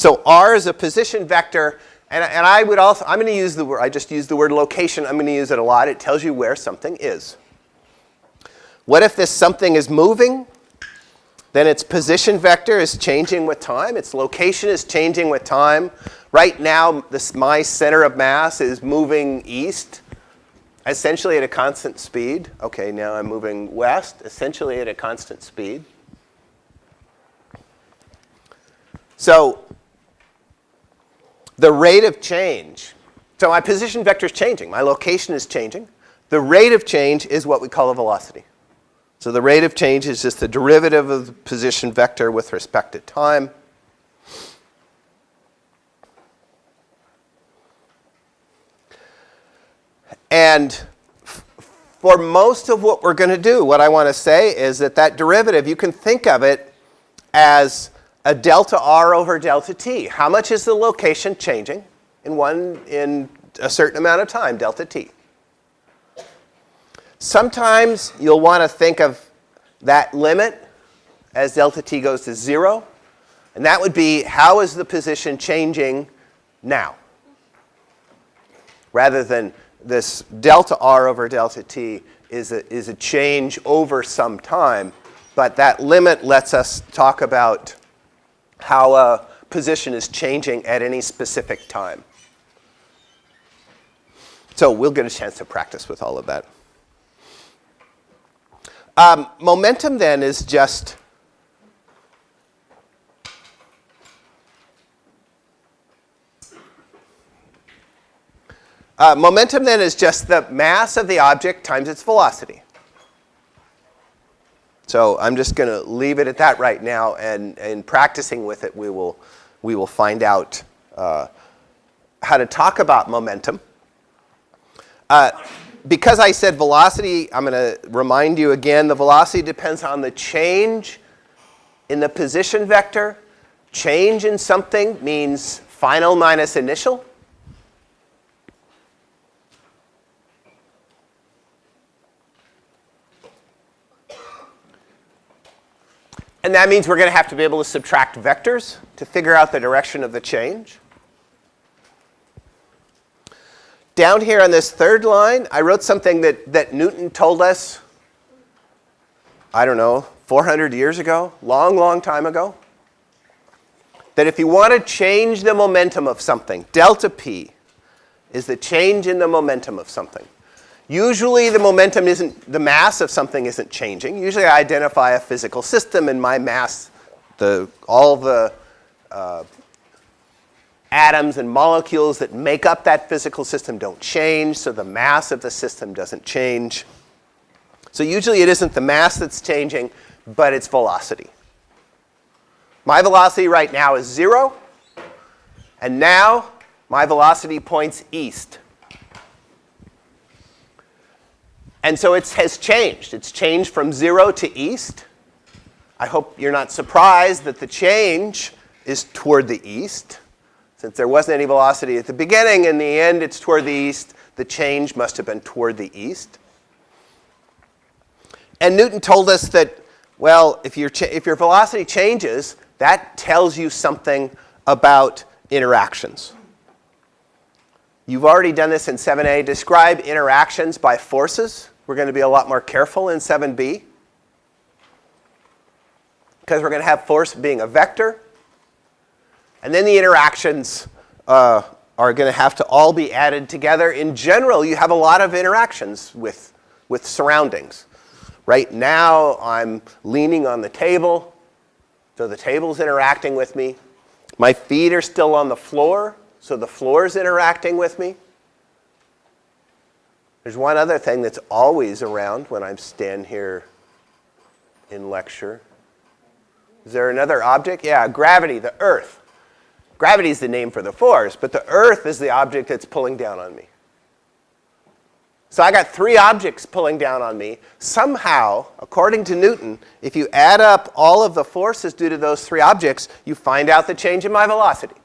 So r is a position vector, and, and I would also, I'm going to use the word, I just used the word location. I'm going to use it a lot. It tells you where something is. What if this something is moving? Then its position vector is changing with time. Its location is changing with time. Right now, this, my center of mass is moving east, essentially at a constant speed. Okay, now I'm moving west, essentially at a constant speed. So the rate of change, so my position vector is changing. My location is changing. The rate of change is what we call a velocity. So the rate of change is just the derivative of the position vector with respect to time. And for most of what we're going to do, what I want to say is that that derivative, you can think of it as a delta r over delta t. How much is the location changing in one in a certain amount of time, delta t? Sometimes you'll want to think of that limit as delta t goes to 0. And that would be how is the position changing now? Rather than this delta r over delta t is a, is a change over some time. But that limit lets us talk about how a position is changing at any specific time. So we'll get a chance to practice with all of that. Um, momentum then is just uh, momentum then is just the mass of the object times its velocity. So I'm just going to leave it at that right now, and in practicing with it, we will, we will find out uh, how to talk about momentum. Uh, because I said velocity, I'm going to remind you again, the velocity depends on the change in the position vector. Change in something means final minus initial. And that means we're going to have to be able to subtract vectors to figure out the direction of the change. down here on this third line, I wrote something that, that Newton told us, I don't know, 400 years ago, long, long time ago, that if you want to change the momentum of something, delta p is the change in the momentum of something. Usually the momentum isn't, the mass of something isn't changing. Usually I identify a physical system and my mass, the, all the uh, atoms and molecules that make up that physical system don't change, so the mass of the system doesn't change. So usually it isn't the mass that's changing, but it's velocity. My velocity right now is 0, and now my velocity points east. And so it has changed. It's changed from 0 to east. I hope you're not surprised that the change is toward the east. Since there wasn't any velocity at the beginning, in the end it's toward the east, the change must have been toward the east. And Newton told us that, well, if, your if your velocity changes, that tells you something about interactions. You've already done this in 7a. Describe interactions by forces. We're going to be a lot more careful in 7b. Because we're going to have force being a vector. And then the interactions uh, are going to have to all be added together. In general, you have a lot of interactions with, with surroundings. Right now, I'm leaning on the table, so the table's interacting with me. My feet are still on the floor, so the floor is interacting with me. There's one other thing that's always around when I stand here in lecture. Is there another object? Yeah, gravity, the earth. Gravity is the name for the force, but the earth is the object that's pulling down on me. So I got three objects pulling down on me. Somehow, according to Newton, if you add up all of the forces due to those three objects, you find out the change in my velocity.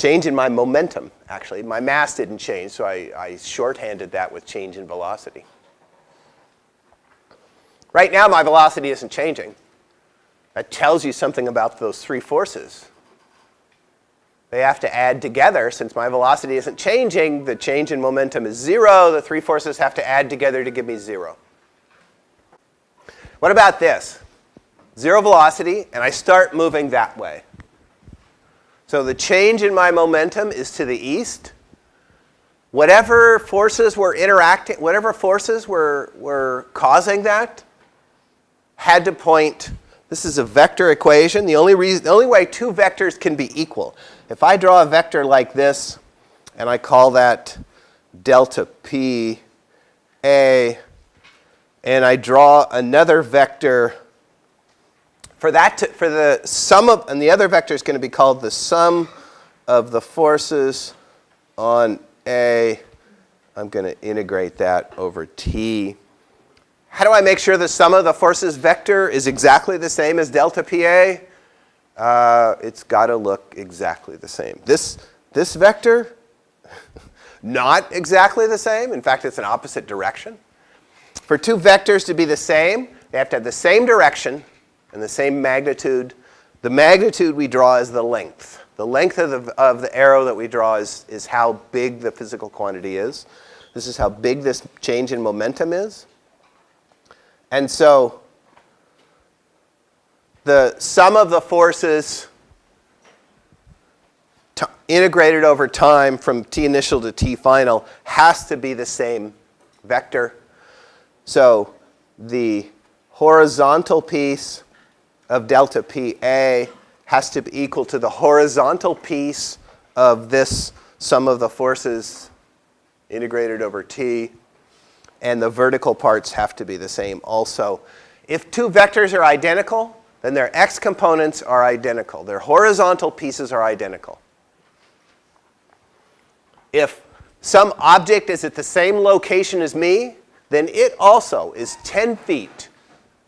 Change in my momentum, actually. My mass didn't change, so I, I shorthanded that with change in velocity. Right now, my velocity isn't changing. That tells you something about those three forces. They have to add together. Since my velocity isn't changing, the change in momentum is zero. The three forces have to add together to give me zero. What about this? Zero velocity, and I start moving that way. So the change in my momentum is to the east. Whatever forces were interacting, whatever forces were, were causing that had to point, this is a vector equation. The only, reason, the only way two vectors can be equal. If I draw a vector like this, and I call that delta p a, and I draw another vector for that to, for the sum of, and the other vector is going to be called the sum of the forces on A. I'm going to integrate that over T. How do I make sure the sum of the forces vector is exactly the same as delta PA? Uh, it's got to look exactly the same. This, this vector, not exactly the same. In fact, it's an opposite direction. For two vectors to be the same, they have to have the same direction and the same magnitude. The magnitude we draw is the length. The length of the, of the arrow that we draw is, is how big the physical quantity is. This is how big this change in momentum is. And so the sum of the forces integrated over time from t initial to t final has to be the same vector. So the horizontal piece of delta PA has to be equal to the horizontal piece of this sum of the forces integrated over T. And the vertical parts have to be the same also. If two vectors are identical, then their x components are identical. Their horizontal pieces are identical. If some object is at the same location as me, then it also is 10 feet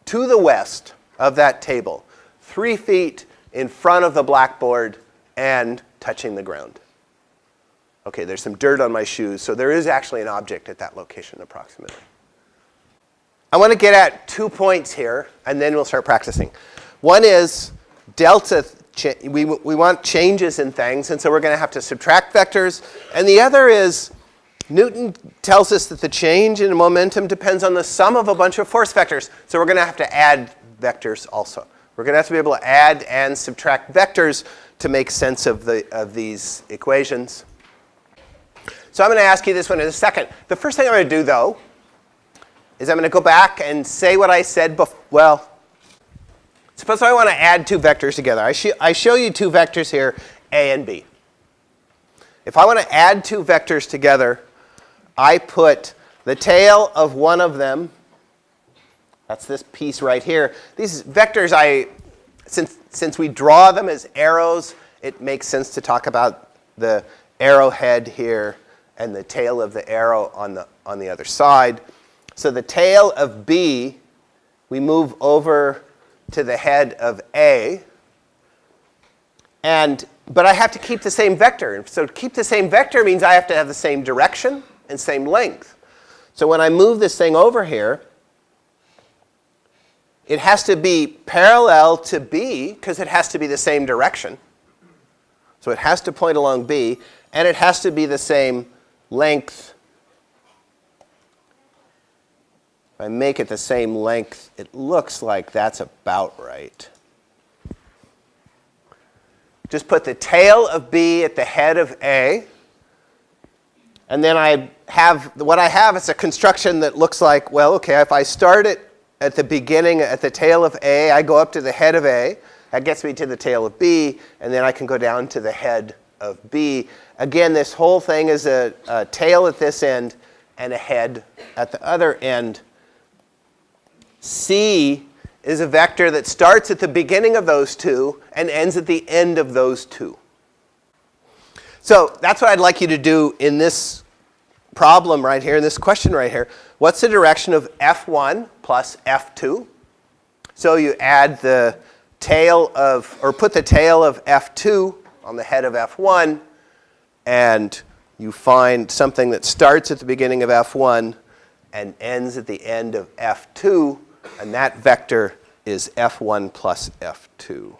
to the west of that table, three feet in front of the blackboard and touching the ground. Okay, there's some dirt on my shoes, so there is actually an object at that location approximately. I want to get at two points here, and then we'll start practicing. One is delta, we, we want changes in things, and so we're going to have to subtract vectors. And the other is Newton tells us that the change in momentum depends on the sum of a bunch of force vectors. So we're going to have to add vectors also. We're going to have to be able to add and subtract vectors to make sense of, the, of these equations. So I'm going to ask you this one in a second. The first thing I'm going to do, though, is I'm going to go back and say what I said before. Well, suppose I want to add two vectors together. I, sh I show you two vectors here, A and B. If I want to add two vectors together, I put the tail of one of them that's this piece right here. These vectors, I, since, since we draw them as arrows, it makes sense to talk about the arrowhead here and the tail of the arrow on the, on the other side. So the tail of B, we move over to the head of A. And, but I have to keep the same vector. So to keep the same vector means I have to have the same direction and same length. So when I move this thing over here, it has to be parallel to B because it has to be the same direction. So it has to point along B, and it has to be the same length. If I make it the same length, it looks like that's about right. Just put the tail of B at the head of A. And then I have, what I have is a construction that looks like, well, okay, if I start it at the beginning, at the tail of A, I go up to the head of A. That gets me to the tail of B, and then I can go down to the head of B. Again, this whole thing is a, a tail at this end and a head at the other end. C is a vector that starts at the beginning of those two and ends at the end of those two. So that's what I'd like you to do in this problem right here, in this question right here. What's the direction of F1 plus F2? So you add the tail of, or put the tail of F2 on the head of F1, and you find something that starts at the beginning of F1 and ends at the end of F2, and that vector is F1 plus F2.